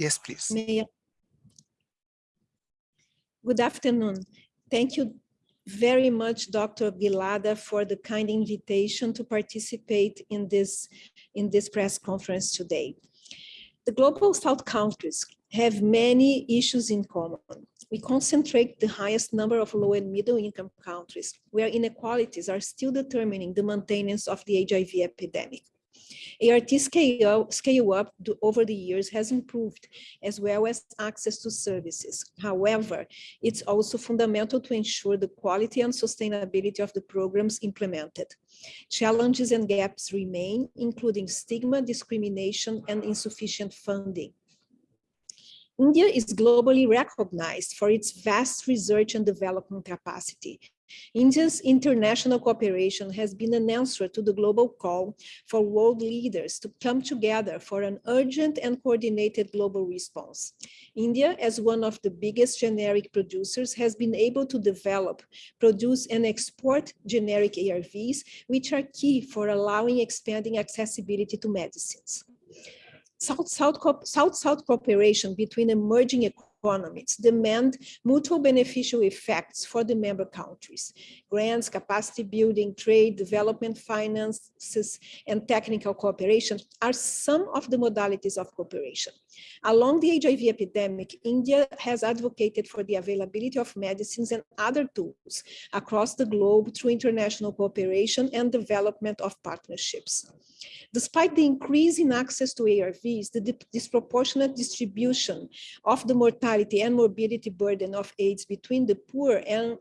Yes, please. May I- Good afternoon. Thank you very much, Dr. Vilada, for the kind invitation to participate in this, in this press conference today. The Global South countries have many issues in common. We concentrate the highest number of low and middle income countries where inequalities are still determining the maintenance of the HIV epidemic. ART scale, scale up over the years has improved as well as access to services. However, it's also fundamental to ensure the quality and sustainability of the programs implemented. Challenges and gaps remain, including stigma, discrimination, and insufficient funding. India is globally recognized for its vast research and development capacity. India's international cooperation has been an answer to the global call for world leaders to come together for an urgent and coordinated global response. India, as one of the biggest generic producers, has been able to develop, produce, and export generic ARVs, which are key for allowing expanding accessibility to medicines. South-South cooperation between emerging economies demand mutual beneficial effects for the member countries. Grants, capacity building, trade, development finances, and technical cooperation are some of the modalities of cooperation. Along the HIV epidemic, India has advocated for the availability of medicines and other tools across the globe through international cooperation and development of partnerships. Despite the increase in access to ARVs, the disproportionate distribution of the mortality and morbidity burden of AIDS between the poor and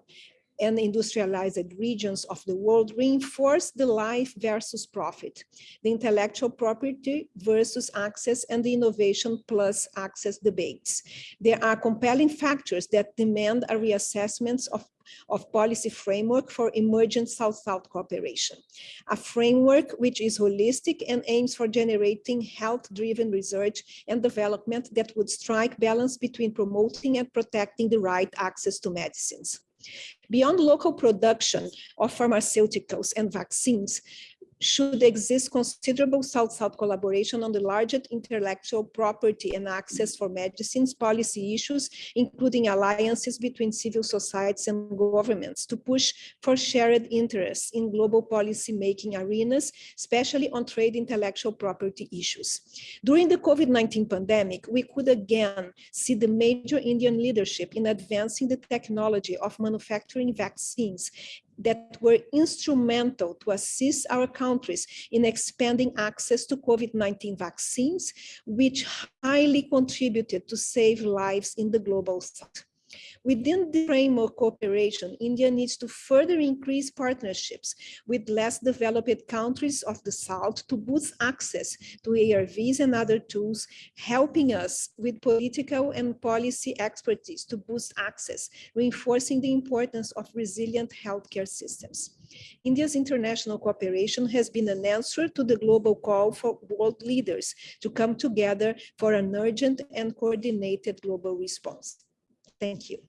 and industrialized regions of the world reinforce the life versus profit, the intellectual property versus access and the innovation plus access debates. There are compelling factors that demand a reassessment of of policy framework for emergent South-South cooperation, a framework which is holistic and aims for generating health-driven research and development that would strike balance between promoting and protecting the right access to medicines. Beyond local production of pharmaceuticals and vaccines, should exist considerable South-South collaboration on the largest intellectual property and access for medicines policy issues, including alliances between civil societies and governments to push for shared interests in global policy making arenas, especially on trade intellectual property issues. During the COVID-19 pandemic, we could again see the major Indian leadership in advancing the technology of manufacturing vaccines that were instrumental to assist our countries in expanding access to COVID-19 vaccines, which highly contributed to save lives in the global south. Within the framework of cooperation, India needs to further increase partnerships with less developed countries of the South to boost access to ARVs and other tools, helping us with political and policy expertise to boost access, reinforcing the importance of resilient healthcare systems. India's international cooperation has been an answer to the global call for world leaders to come together for an urgent and coordinated global response. Thank you.